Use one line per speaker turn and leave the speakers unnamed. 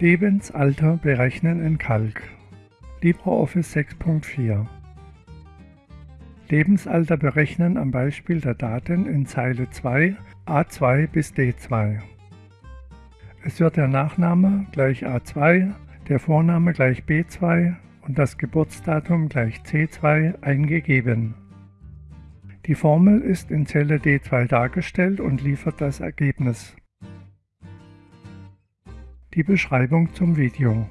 Lebensalter berechnen in Calc LibreOffice 6.4 Lebensalter berechnen am Beispiel der Daten in Zeile 2 A2 bis D2. Es wird der Nachname gleich A2, der Vorname gleich B2 und das Geburtsdatum gleich C2 eingegeben. Die Formel ist in Zelle D2 dargestellt und liefert das Ergebnis. Die Beschreibung zum Video